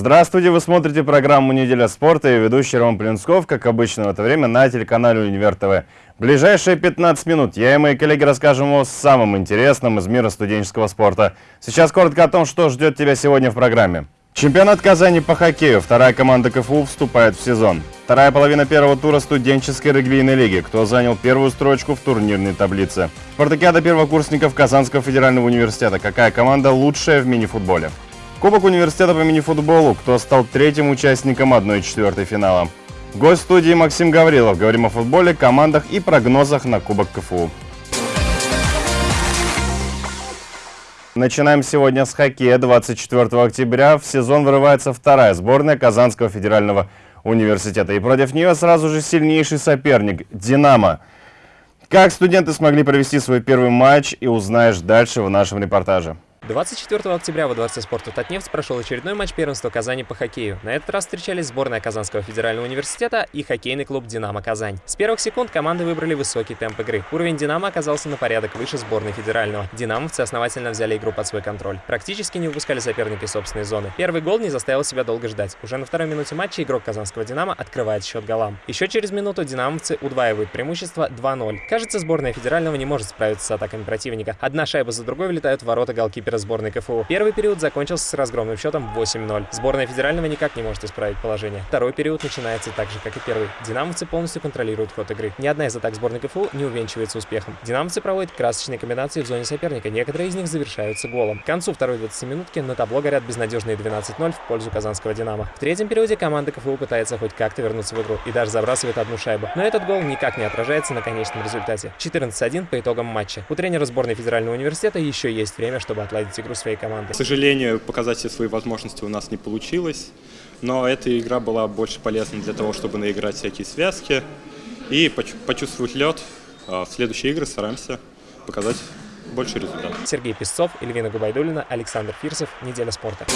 Здравствуйте, вы смотрите программу «Неделя спорта» и ведущий Роман Плинсков, как обычно в это время, на телеканале «Универ ТВ». ближайшие 15 минут я и мои коллеги расскажем о самом интересном из мира студенческого спорта. Сейчас коротко о том, что ждет тебя сегодня в программе. Чемпионат Казани по хоккею. Вторая команда КФУ вступает в сезон. Вторая половина первого тура студенческой регбийной лиги. Кто занял первую строчку в турнирной таблице. Спартакиада первокурсников Казанского федерального университета. Какая команда лучшая в мини-футболе? Кубок университета по мини-футболу. Кто стал третьим участником 1-4 финала. Гость студии Максим Гаврилов. Говорим о футболе, командах и прогнозах на Кубок КФУ. Начинаем сегодня с хоккея. 24 октября в сезон вырывается вторая сборная Казанского федерального университета. И против нее сразу же сильнейший соперник – «Динамо». Как студенты смогли провести свой первый матч и узнаешь дальше в нашем репортаже. 24 октября во Дворце спорта Татнефть прошел очередной матч первенства Казани по хоккею. На этот раз встречались сборная Казанского федерального университета и хоккейный клуб «Динамо Казань». С первых секунд команды выбрали высокий темп игры. Уровень «Динамо» оказался на порядок выше сборной федерального. «Динамовцы» основательно взяли игру под свой контроль. Практически не выпускали соперника из собственной зоны. Первый гол не заставил себя долго ждать. Уже на второй минуте матча игрок казанского «Динамо» открывает счет голам. Еще через минуту «Динамовцы» удваивают преимущество 2-0. Кажется, сборная федерального не может справиться с атаками противника. Одна шайба за другой вылетают в ворота голкипера сборной КФУ. Первый период закончился с разгромным счетом 8-0. Сборная федерального никак не может исправить положение. Второй период начинается так же, как и первый. Динамовцы полностью контролируют ход игры. Ни одна из атак сборной КФУ не увенчивается успехом. Динамовцы проводят красочные комбинации в зоне соперника. Некоторые из них завершаются голом. К концу второй 20-минутки на табло горят безнадежные 12-0 в пользу казанского Динамо. В третьем периоде команда КФУ пытается хоть как-то вернуться в игру и даже забрасывает одну шайбу. Но этот гол никак не отражается на конечном результате. 14-1 по итогам матча. У тренера сборной федерального университета еще есть время, чтобы отладить игру своей команды. К сожалению, показать все свои возможности у нас не получилось, но эта игра была больше полезна для того, чтобы наиграть всякие связки и почувствовать лед. А в следующие игры стараемся показать больше результатов. Сергей Песцов, Эльвина Губайдулина, Александр Фирсов. Неделя спорта.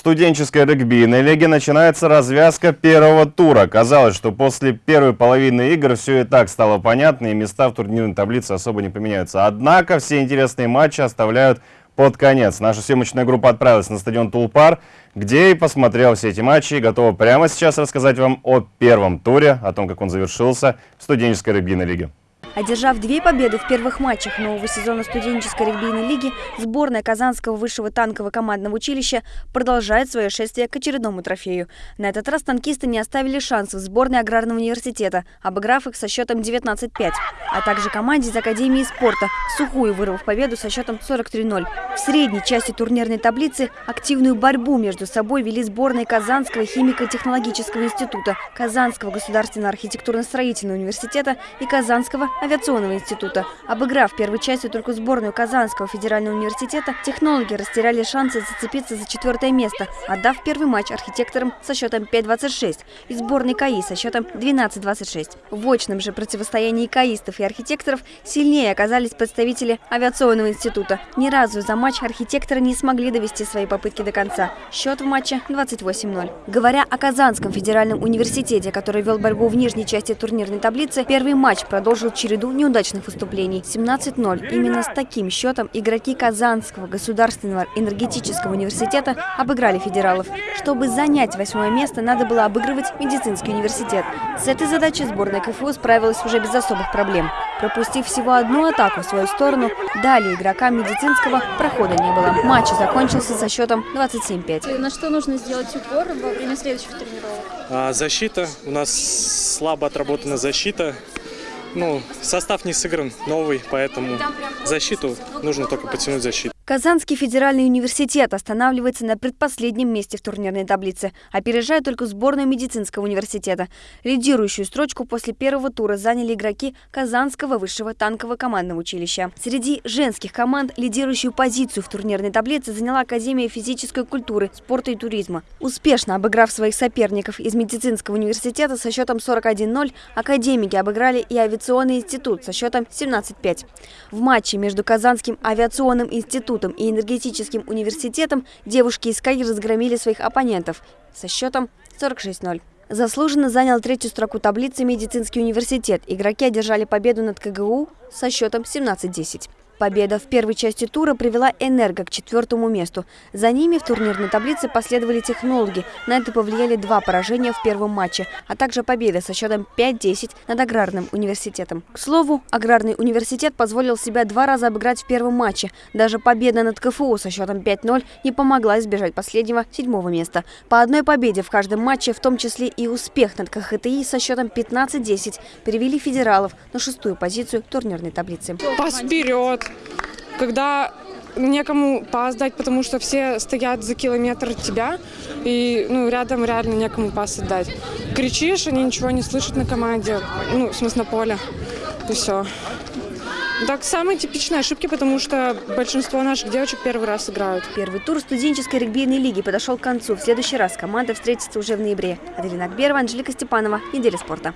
Студенческой регбийной лиге начинается развязка первого тура. Казалось, что после первой половины игр все и так стало понятно, и места в турнирной таблице особо не поменяются. Однако все интересные матчи оставляют под конец. Наша съемочная группа отправилась на стадион Тулпар, где и посмотрела все эти матчи и готова прямо сейчас рассказать вам о первом туре, о том, как он завершился в студенческой регбийной лиге. Одержав две победы в первых матчах нового сезона студенческой регбийной лиги, сборная Казанского высшего танкового командного училища продолжает свое шествие к очередному трофею. На этот раз танкисты не оставили шансов сборной аграрного университета, обыграв их со счетом 19-5, а также команде из Академии спорта, сухую вырвав победу со счетом 43-0. В средней части турнирной таблицы активную борьбу между собой вели сборные Казанского химико-технологического института, Казанского государственного архитектурно-строительного университета и Казанского авиационного института. Обыграв первой частью только сборную Казанского федерального университета, технологи растеряли шансы зацепиться за четвертое место, отдав первый матч архитекторам со счетом 5-26 и сборной КАИ со счетом 12-26. В очном же противостоянии каистов и архитекторов сильнее оказались представители авиационного института. Ни разу за матч архитекторы не смогли довести свои попытки до конца. Счет в матче 28-0. Говоря о Казанском федеральном университете, который вел борьбу в нижней части турнирной таблицы, первый матч продолжил через череду неудачных выступлений. 17-0. Именно с таким счетом игроки Казанского государственного энергетического университета обыграли федералов. Чтобы занять восьмое место, надо было обыгрывать медицинский университет. С этой задачей сборная КФУ справилась уже без особых проблем. Пропустив всего одну атаку в свою сторону, далее игрокам медицинского прохода не было. Матч закончился со счетом 27-5. На что нужно сделать упор во время следующих тренировок? А, защита. У нас слабо отработана защита ну, состав не сыгран новый, поэтому защиту нужно только потянуть защиту. Казанский федеральный университет останавливается на предпоследнем месте в турнирной таблице, опережая только сборную медицинского университета. Лидирующую строчку после первого тура заняли игроки Казанского высшего танкового командного училища. Среди женских команд лидирующую позицию в турнирной таблице заняла Академия физической культуры, спорта и туризма. Успешно обыграв своих соперников из медицинского университета со счетом 41-0, академики обыграли и авиационный институт со счетом 17-5. В матче между Казанским авиационным институтом институтом и энергетическим университетом девушки из КАИ разгромили своих оппонентов со счетом 46-0. Заслуженно занял третью строку таблицы медицинский университет. Игроки одержали победу над КГУ со счетом 17-10. Победа в первой части тура привела «Энерго» к четвертому месту. За ними в турнирной таблице последовали технологи. На это повлияли два поражения в первом матче, а также победа со счетом 5-10 над Аграрным университетом. К слову, Аграрный университет позволил себя два раза обыграть в первом матче. Даже победа над КФУ со счетом 5-0 не помогла избежать последнего седьмого места. По одной победе в каждом матче, в том числе и успех над КХТИ со счетом 15-10, перевели федералов на шестую позицию турнирной таблицы. Пас вперед! Когда некому пас дать, потому что все стоят за километр от тебя, и ну, рядом реально некому пас отдать. Кричишь, они ничего не слышат на команде, ну, в смысле на поле, и все. Так, самые типичные ошибки, потому что большинство наших девочек первый раз играют. Первый тур студенческой регбийной лиги подошел к концу. В следующий раз команда встретится уже в ноябре. Аделина Акберова, Анжелика Степанова. Неделя спорта.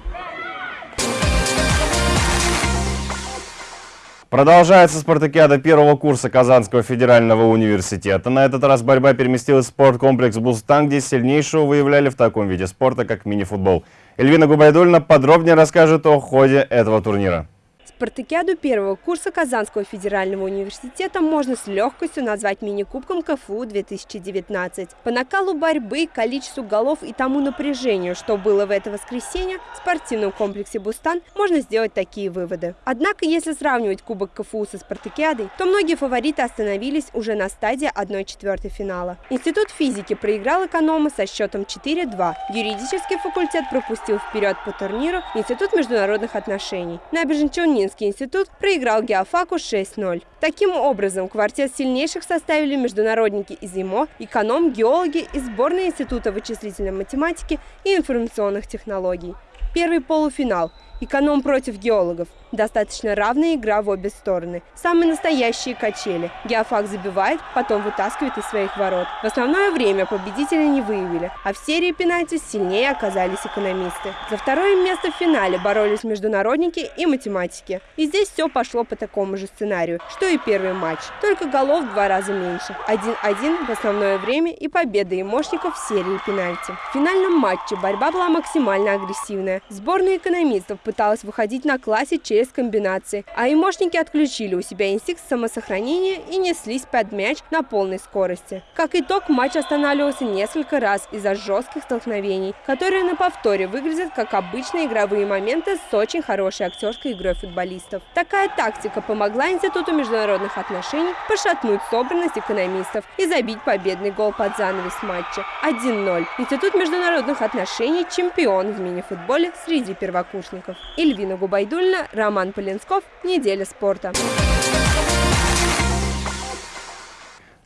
Продолжается спартакиада первого курса Казанского федерального университета. На этот раз борьба переместилась в спорткомплекс «Бустан», где сильнейшего выявляли в таком виде спорта, как мини-футбол. Эльвина Губайдульна подробнее расскажет о ходе этого турнира. Спартакиаду первого курса Казанского федерального университета можно с легкостью назвать мини-кубком КФУ 2019. По накалу борьбы, количеству голов и тому напряжению, что было в это воскресенье, в спортивном комплексе «Бустан» можно сделать такие выводы. Однако, если сравнивать Кубок КФУ со Спартакиадой, то многие фавориты остановились уже на стадии 1-4 финала. Институт физики проиграл экономы со счетом 4-2. Юридический факультет пропустил вперед по турниру Институт международных отношений. Набережно-Челнинский Ленинский институт проиграл Геофаку 6-0. Таким образом, квартет сильнейших составили международники из ИМО, эконом, геологи и сборная Института вычислительной математики и информационных технологий. Первый полуфинал – Эконом против геологов. Достаточно равная игра в обе стороны. Самые настоящие качели. Геофак забивает, потом вытаскивает из своих ворот. В основное время победителя не выявили, а в серии пенальти сильнее оказались экономисты. За второе место в финале боролись международники и математики. И здесь все пошло по такому же сценарию, что и первый матч. Только голов в два раза меньше. 1-1 в основное время и победа имошников в серии пенальти. В финальном матче борьба была максимально агрессивная. Сборная экономистов пыталась выходить на классе через комбинации, а имошники отключили у себя инстинкт самосохранения и неслись под мяч на полной скорости. Как итог, матч останавливался несколько раз из-за жестких столкновений, которые на повторе выглядят как обычные игровые моменты с очень хорошей актерской игрой футболистов. Такая тактика помогла Институту международных отношений пошатнуть собранность экономистов и забить победный гол под занавес матча 1-0. Институт международных отношений – чемпион в мини-футболе среди первокурсников. Эльвина Губайдульна, Роман Полинсков. Неделя спорта.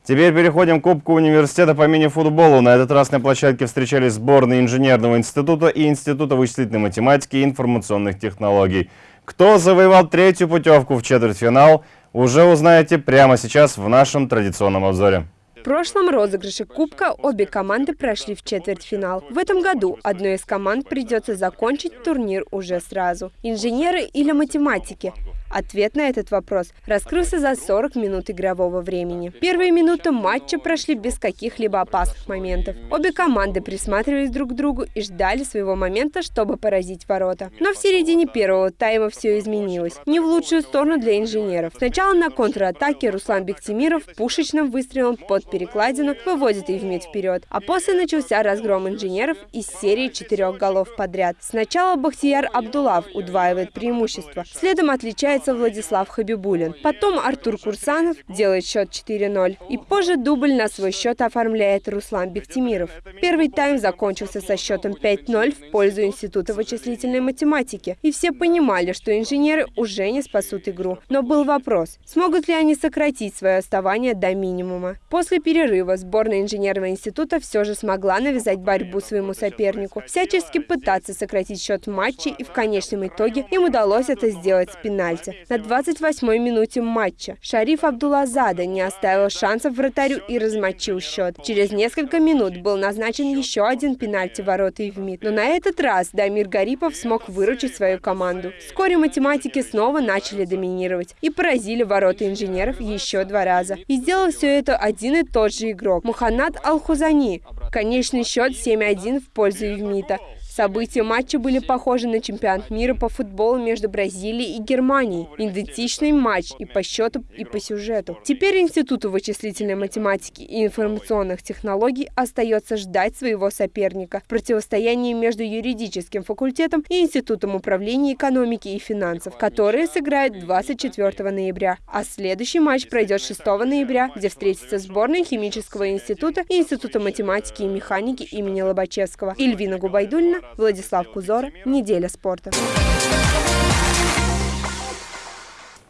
Теперь переходим к Кубку университета по мини-футболу. На этот раз на площадке встречались сборные Инженерного института и Института вычислительной математики и информационных технологий. Кто завоевал третью путевку в четвертьфинал, уже узнаете прямо сейчас в нашем традиционном обзоре. В прошлом розыгрыше Кубка обе команды прошли в четвертьфинал. В этом году одной из команд придется закончить турнир уже сразу. Инженеры или математики? Ответ на этот вопрос раскрылся за 40 минут игрового времени. Первые минуты матча прошли без каких-либо опасных моментов. Обе команды присматривались друг к другу и ждали своего момента, чтобы поразить ворота. Но в середине первого тайма все изменилось. Не в лучшую сторону для инженеров. Сначала на контратаке Руслан Бектимиров пушечным выстрелом под перекладину выводит Евмет вперед. А после начался разгром инженеров из серии четырех голов подряд. Сначала Бахтияр Абдулав удваивает преимущество. Следом отличается появляется Владислав Хабибулин. Потом Артур Курсанов делает счет 4-0. И позже дубль на свой счет оформляет Руслан Бектимиров. Первый тайм закончился со счетом 5-0 в пользу Института вычислительной математики. И все понимали, что инженеры уже не спасут игру. Но был вопрос, смогут ли они сократить свое оставание до минимума. После перерыва сборная инженерного института все же смогла навязать борьбу своему сопернику, всячески пытаться сократить счет матча, и в конечном итоге им удалось это сделать с пенальти месте. На 28-й минуте матча Шариф Абдулазада не оставил шансов вратарю и размочил счет. Через несколько минут был назначен еще один пенальти ворота и. Но на этот раз Дамир Гарипов смог выручить свою команду. Вскоре математики снова начали доминировать и поразили ворота инженеров еще два раза. И сделал все это один и тот же игрок – Муханнад Алхузани. Конечный счет 7-1 в пользу Евмита. События матча были похожи на чемпионат мира по футболу между Бразилией и Германией. Идентичный матч и по счету, и по сюжету. Теперь Институту вычислительной математики и информационных технологий остается ждать своего соперника в противостоянии между юридическим факультетом и Институтом управления экономики и финансов, которые сыграют 24 ноября. А следующий матч пройдет 6 ноября, где встретятся сборные химического института и Института математики и механики имени Лобачевского. Ильвина Губайдульна, Владислав Кузора. Неделя спорта.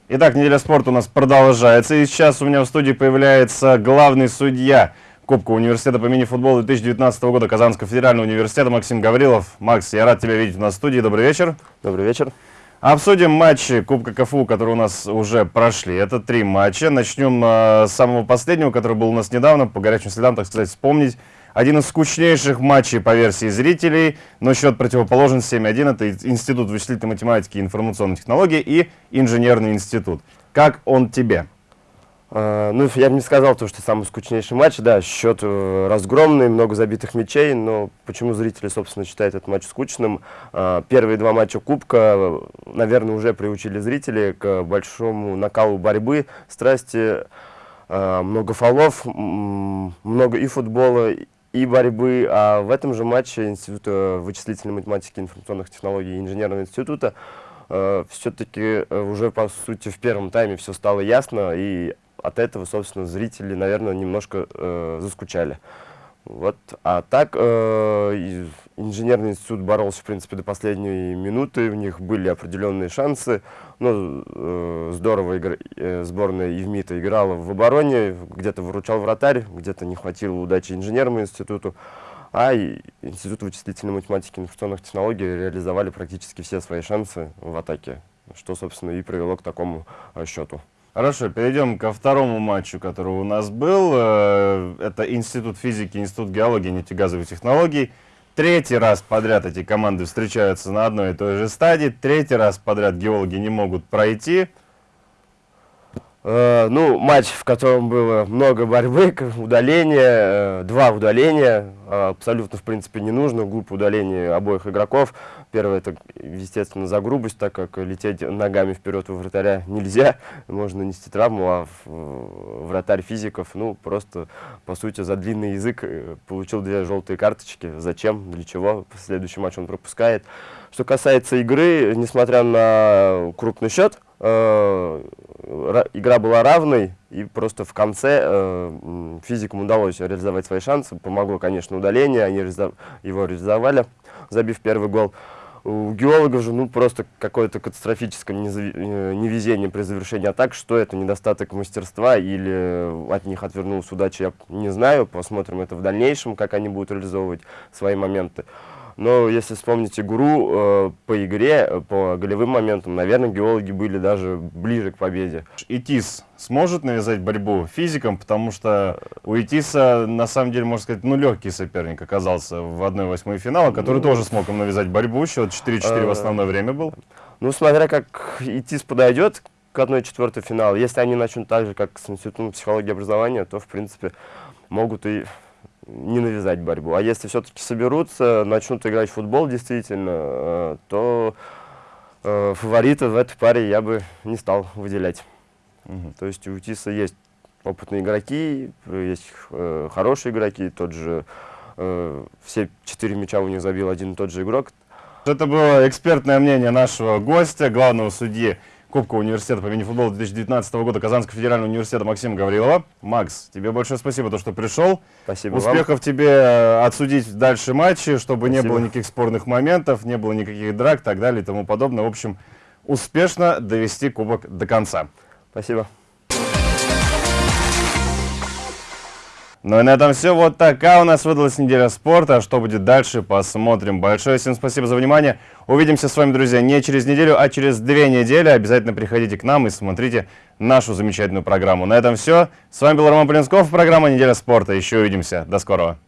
Итак, неделя спорта у нас продолжается. И сейчас у меня в студии появляется главный судья Кубка университета по мини-футболу 2019 года Казанского федерального университета Максим Гаврилов. Макс, я рад тебя видеть у нас в студии. Добрый вечер. Добрый вечер. Обсудим матчи Кубка КФУ, которые у нас уже прошли. Это три матча. Начнем э, с самого последнего, который был у нас недавно, по горячим следам, так сказать, вспомнить. Один из скучнейших матчей по версии зрителей, но счет противоположен 7-1. Это Институт вычислительной математики и информационных технологий и Инженерный институт. Как он тебе? А, ну, я бы не сказал, то, что самый скучнейший матч. Да, счет э, разгромный, много забитых мячей, но почему зрители, собственно, считают этот матч скучным? А, первые два матча Кубка, наверное, уже приучили зрителей к большому накалу борьбы, страсти, а, много фолов, много и футбола, и борьбы. А в этом же матче Института вычислительной математики информационных технологий и инженерного института э, все-таки э, уже, по сути, в первом тайме все стало ясно, и от этого, собственно, зрители, наверное, немножко э, заскучали. Вот. А так, э, инженерный институт боролся, в принципе, до последней минуты, у них были определенные шансы. Ну, э, здорово игр... э, сборная Евмита играла в обороне, где-то выручал вратарь, где-то не хватило удачи инженерному институту. А Институт вычислительной математики и информационных технологий реализовали практически все свои шансы в атаке, что, собственно, и привело к такому э, счету. Хорошо, перейдем ко второму матчу, который у нас был. Э, это Институт физики, Институт геологии нефтегазовых технологий. Третий раз подряд эти команды встречаются на одной и той же стадии. Третий раз подряд геологи не могут пройти. Э, ну, матч, в котором было много борьбы, удаления, э, два удаления, э, абсолютно, в принципе, не нужно, глупое удаление обоих игроков. Первое, это, естественно, за грубость, так как лететь ногами вперед у вратаря нельзя, можно нанести травму, а вратарь физиков, ну, просто, по сути, за длинный язык получил две желтые карточки. Зачем, для чего, следующий матч он пропускает. Что касается игры, несмотря на крупный счет, игра была равной, и просто в конце э, физикам удалось реализовать свои шансы. Помогло, конечно, удаление, они его реализовали, забив первый гол. У геологов же ну, просто какое-то катастрофическое э, невезение при завершении атак. Что это, недостаток мастерства или от них отвернулась удача, я не знаю. Посмотрим это в дальнейшем, как они будут реализовывать свои моменты. Но если вспомнить игру э, по игре, э, по голевым моментам, наверное, геологи были даже ближе к победе. ИТИС сможет навязать борьбу физикам, потому что у ИТИСа, на самом деле, можно сказать, ну, легкий соперник оказался в 1-8 финала, который ну, тоже смог им навязать борьбу, счет 4-4 э, в основное время был. Ну, смотря как ИТИС подойдет к 1-4 финалу, если они начнут так же, как с Институтом психологии и образования, то, в принципе, могут и не навязать борьбу. А если все-таки соберутся, начнут играть в футбол действительно, э, то э, фаворита в этой паре я бы не стал выделять. Угу. То есть у Тиса есть опытные игроки, есть э, хорошие игроки, тот же, э, все четыре мяча у них забил один и тот же игрок. Это было экспертное мнение нашего гостя, главного судьи Кубка университета по мини-футболу 2019 года Казанского федерального университета Максима Гаврилова. Макс, тебе большое спасибо, то, что пришел. Спасибо Успехов вам. тебе э, отсудить дальше матчи, чтобы спасибо. не было никаких спорных моментов, не было никаких драк и так далее и тому подобное. В общем, успешно довести кубок до конца. Спасибо. Ну и на этом все. Вот такая у нас выдалась неделя спорта. А что будет дальше, посмотрим. Большое всем спасибо за внимание. Увидимся с вами, друзья, не через неделю, а через две недели. Обязательно приходите к нам и смотрите нашу замечательную программу. На этом все. С вами был Роман Полинсков, программа «Неделя спорта». Еще увидимся. До скорого.